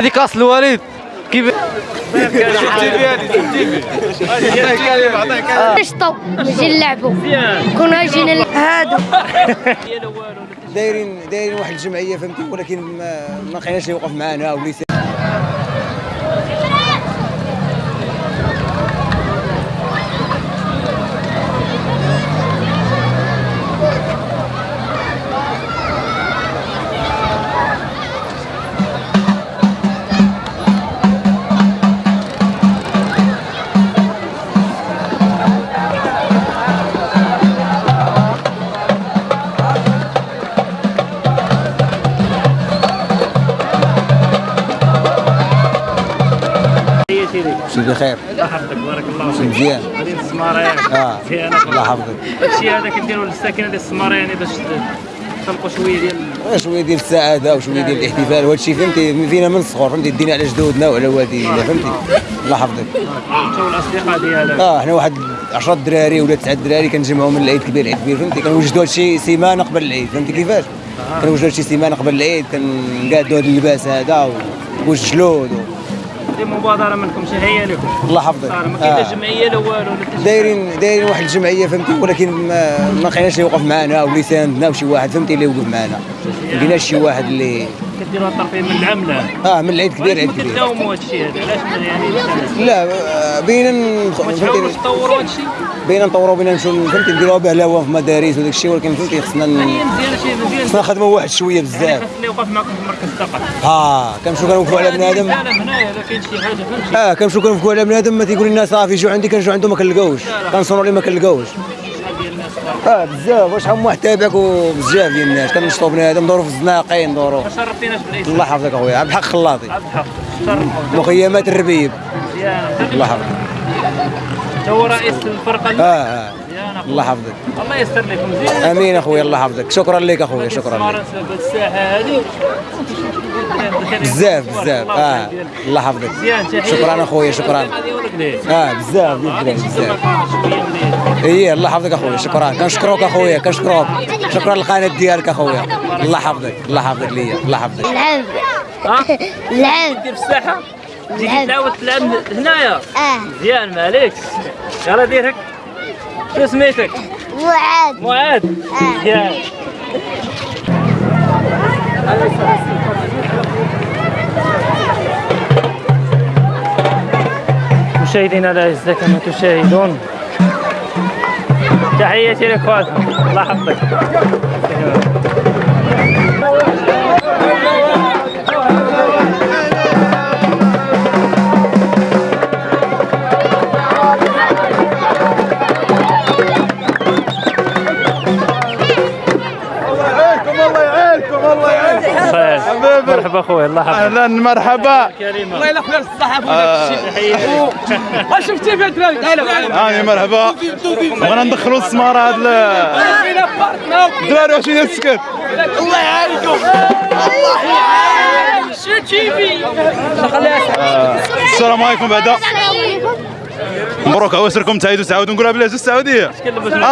هذه كاس الوالد. كيف؟ نشطوا نجي نلعبوا كنا جينا هادو. دايرين دايرين واحد الجمعية فهمتي؟ ولكن ما لقيناش اللي يوقف معنا واللي شي بخير الله يحفظك. بارك الله فيك. مزيان. مدينة السمارة. آه. الله يحفظك. هادشي هذا كنديروا للساكنة ديال السمارة يعني باش تخلقوا شوية ديال شوية ديال السعادة وشوية ديال الاحتفال. وهذا الشيء فهمتي فينا من الصغر فهمتي دينا على جدودنا وعلى والدينا فهمتي؟ الله يحفظك. انت والاصدقاء ديالك؟ آه حنا واحد 10 دراري ولا 9 دراري كنجمعوا من العيد كبير العيد كبير فهمتي؟ كنوجدوا هذا الشيء سيمانة قبل العيد فهمتي كيفاش؟ كنوجدوا هذا الشيء سيمانة قبل العيد كنقادوا هذا اللباس هذا والجلود و... دي مبادرة منكم شي هي لكم. الله يحفظك. صار ما كاين لا آه. جمعية لا والو دايرين دايرين واحد الجمعية فهمتي؟ ولكن ما ما لقيناش اللي يوقف معنا واللي ساندنا وشي واحد فهمتي؟ اللي يوقف معنا. ما لقيناش شي واحد اللي كديروا الطرفين من العملة. آه من العيد كبير عيد كبير. كتداوموا هذا الشيء هذا؟ علاش ما يعني لا بينا فهمتي تطوروا هذا الشيء بينا نطوروا بينا نمشيو فهمتي نديروها بهلاوه في مدارس وداك الشيء ولكن فهمتي خصنا خصنا نخدموا واحد شوية يعني بزاف. خاص اللي يوقف معكم في مركز الثقافة آه كنمشيو كنوقفوا على بنادم لا هنايا لا كاين شي حاجة فهمتي آه كنمشيو كنوقفوا على بنادم ما تيقول لنا صافي جوع عندي كنجيو عنده ما كنلقاوش كنصونوا ليه ما كنلقاوش آه بزاف. واش هم واحد تابعك وبزاف ديال الناس؟ كنشطوا بنادم ندوروا في الزناقين ندوروا ما شرفتيناش بالاسم الله يحفظك أخويا عبد الحق خلاطي. عبد الحق. مخيمات الربيب. مزيانة الله يحفظك. انت هو رئيس الفرقة آه آه. مزيان. الله يحفظك. الله يستر لكم. مزيان آمين اخويا الله يحفظك. شكرا لك اخويا شكرا لك. لك هذه. بزاف بزاف. آه الله يحفظك. شكرا اخويا شكرا. آه بزاف بزاف. إيه الله يحفظك اخويا شكرا. كنشكروك اخويا كنشكروك شكرا للقناه ديالك اخويا الله يحفظك الله يحفظك ليا الله يحفظك. لعب ها؟ لعب دير في الساحة تيجي لعب. تعاود تلعب هنايا؟ آه. مزيان ما عليكش يلا دير هك شو سميتك؟ معاذ. آه. مزيان مشاهدينا الاعزاء كما تشاهدون تحياتي لاخواتكم الله يحفظك. الله يحفظك أهلا مرحبا. كريمة. شفتي في هاني مرحبا. بغينا ندخلوا السمارة هاد ال- الدراري واش يسكت. الله يعاونكم السلام عليكم بعدا مبروك عوسركم تعيدوا تعاودوا. نقولها بلهجة السعودية.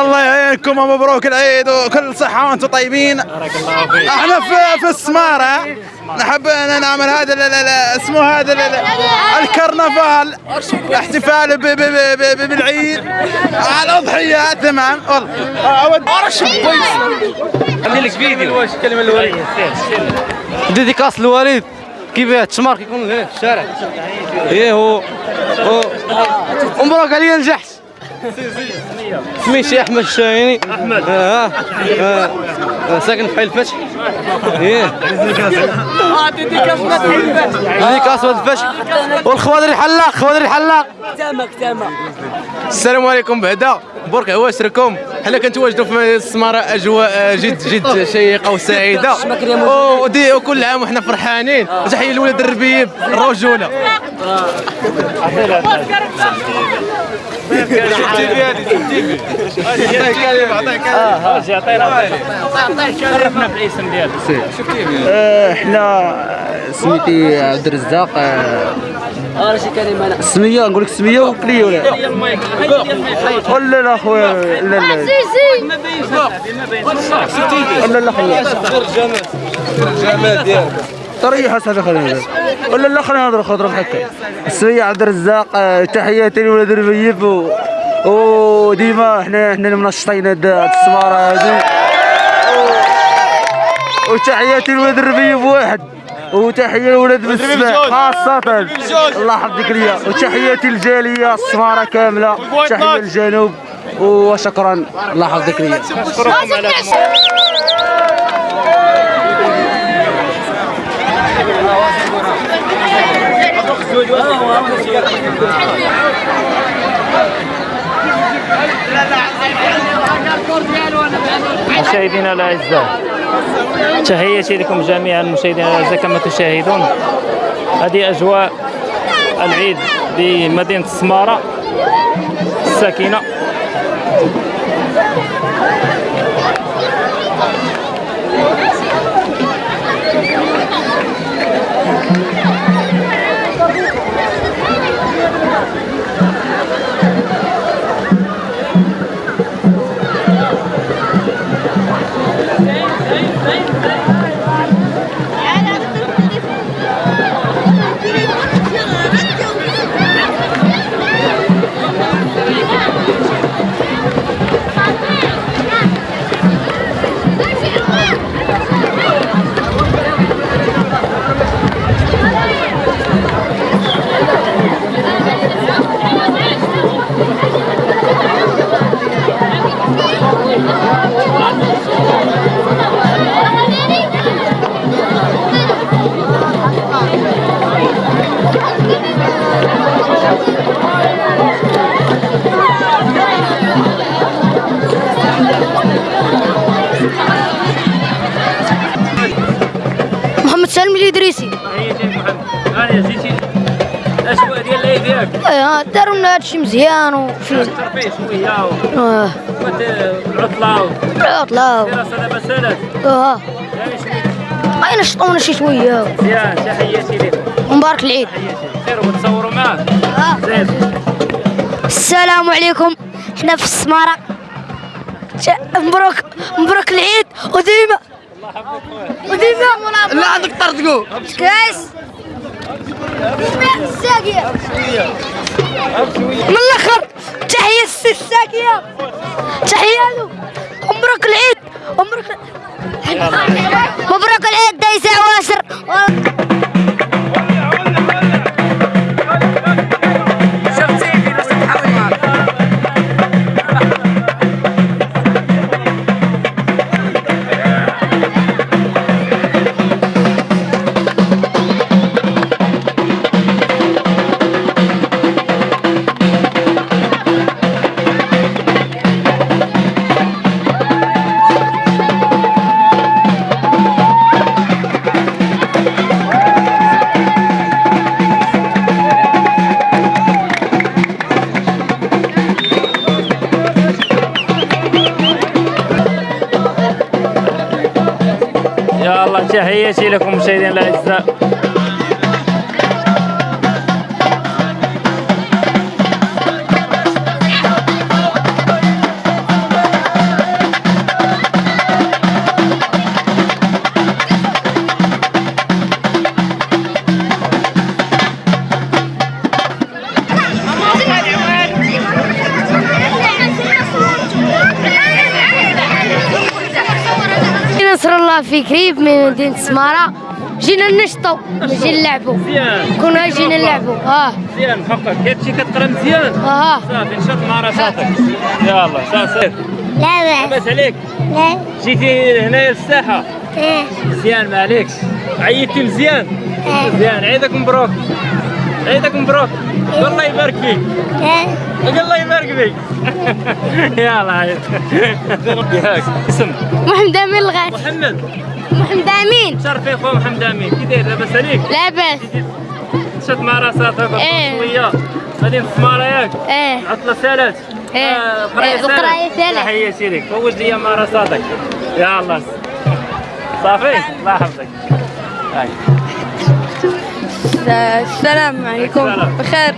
الله يعينكم ومبروك العيد وكل صحة وأنتم طيبين. بارك الله فيك. إحنا في في السمارة. نحب أن نعمل هذا اسمه هذا ال- ال- الكرنفال. احتفال ب- ب- ب- ب- بالعيد. الأضحية تمام. والله. أود عندي لك فيديو. واش كلمة الوليد؟ ديديكاس الوالد كيف التشمار كيكون هنا في الشارع؟ إيه هو هو. ومبروك عليا نجحت سميتي أحمد الشاهيني. أحمد. آه آه. آه. ساكن في حي الفتح. إيه. ديديكاس ولد الفتح. والخوادر الحلاق خوادر الحلاق. السلام عليكم بعدا. برك عواشركم حنا كنتواجدوا في السمارة أجواء جد جد شيقة وسعيدة. ودي وكل عام وحنا فرحانين. تحية لولاد الربيب الرجولة. عطينا شرفنا إحنا سميتي عبد الرزاق السميه نقول لك السميه وكليه ولا ديال المايك هاي ديال المايك ولا لا خويا لا لا سيسي ما بين ما بين ولا لا خويا الجمال ديالك طريحه صافي خلينا نهضر. ولا لا خلينا نهضر خضره هكا السميه عبد الرزاق آه، تحياتي لولاد الربيب و... وديما حنا حنا اللي منشطين هاد السماره هادي. و- وتحياتي لولاد الربيب واحد. وتحيه لولاد بالسباع خاصة. الله يحفظك ليا. وتحياتي للجالية السمارة كاملة. تحية للجنوب. وشكرا الله يحفظك ليا نشكركم على مشاهدينا الأعزاء تحياتي لكم جميعا مشاهدينا الأعزاء كما تشاهدون. هذه أجواء العيد بمدينة السماره الساكنة. لنا هادشي مزيان وفي ترفيه شوية آه. والعطله العطلة والدراسه دابا سالات آه. يعني شوية اين نشطونا شي شوية. مزيان تحياتي لكم ومبارك العيد. وتصوروا معاه. آه. السلام عليكم. حنا في السمارة. شا- مبروك مبروك العيد. وديما وديما لا عندك طردقو كاس. الساقية من الآخر تحية السي الساقية تحية له. مبروك العيد. مبروك تحياتي لكم مشاهدينا الأعزاء. في كريب من مدينة سمارة. جينا نشطو نجي نلعبو. مزيان. كنا جينا نلعبو. آه. مزيان. حقك. كتمشي كتقرا مزيان. آه. صافي نشاط مع راساتك. يلا صافي. لا لاباس عليك. لا. جيتي هنايا للساحة. مزيان ما عليكش عيطتي مزيان. مزيان. عيدك مبروك. عيدك مبروك الله يبارك فيك. الله يبارك فيك. يلا ياك. اسم. محمد أمين الغاث محمد. محمد أمين. شرفي خو محمد أمين. كي داير لاباس عليك؟ لاباس تشد مع راساتك إيه. شوية. غادي نسمارة ياك. إيه. عطلة سالات إيه. آه، إيه، القراية سالات. تحياتي لك فوز لي مع راساتك. يا الله. صافي. الله يحفظك. السلام عليكم. بخير.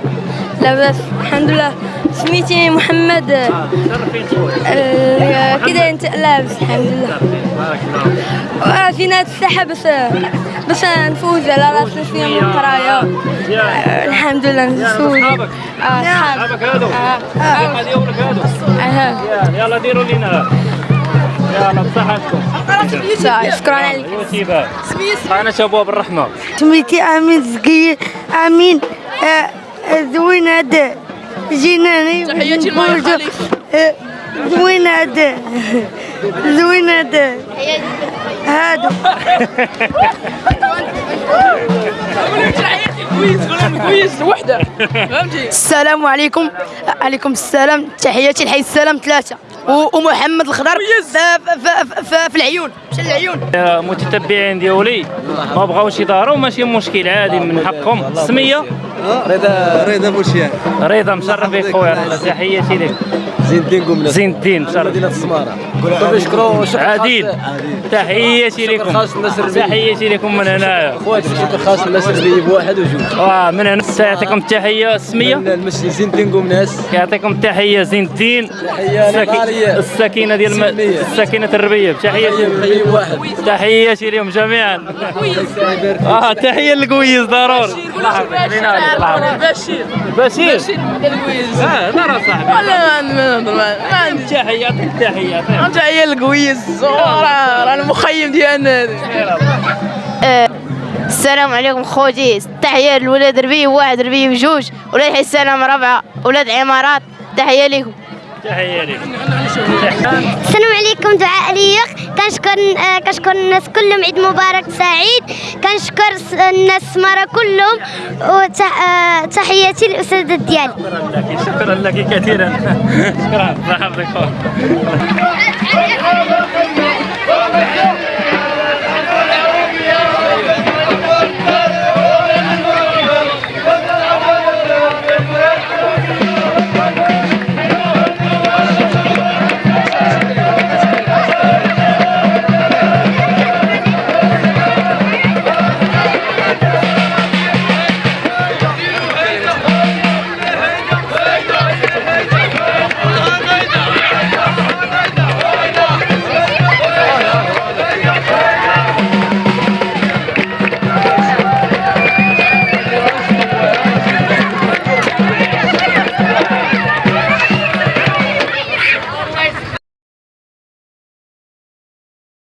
لاباس الحمد لله. سميتي محمد. آه، شرفين شوي. آه، داير انت لاباس الحمد لله. بارك جينا هاد الساحه باش باش نفوز. على راس السنين من القرايه آه، الحمد لله. نفوز. صحابك آه، صحاب صحابك هادو هادو آه. مزيان يلا ديروا لينا. يلا بصحتكم شكرا عليك أنا شابوه بالرحمه سميتي امين زكي امين آه، زوين هذا جينا تحياتي زوين هذا زوين هذا هادو السلام عليكم عليكم السلام تحياتي لحي السلام ثلاثة و- ومحمد الخضر ف- ف- ف- في العيون. مشى العيون. متتبعين ديالي ما بغاوش يظهروا ماشي مشكل عادي من حقهم السميه رضا رضا بوشيان. رضا مشرف بك خويا تحياتي لك. زين الدين قمنا. زين الدين مشرف مدينة السمارة. نشكروا عديل تحياتي لكم. تحياتي لكم من هنايا خواتي شكر خاص الناس اللي بواحد وجوج. آه من هنا. يعطيكم التحيه السميه المسجد زين الدين قمناس يعطيكم التحيه زين الدين للغالية. السكينة ديال. السكينة الربيه تحياتي تحياتي لهم جميعا. آه تحية للكويز ضروري بشير. بشير. آه لا راه صاحبي ما عندي تحية. يعطيك تحية تحية للكويس راه راه المخيم ديالنا السلام عليكم خوتي. تحية لولاد ربي واحد ربي بجوج ولاد السلام ربعة. ولاد عمارات تحية لكم تحيه لك السلام عليكم دعاء ليق كنشكر كنشكر الناس كلهم. عيد مبارك سعيد. كنشكر الناس سمارة كلهم. وتحياتي للأستاذة ديالي شكرا لك كثيرا. شكرا. مرحبا بك.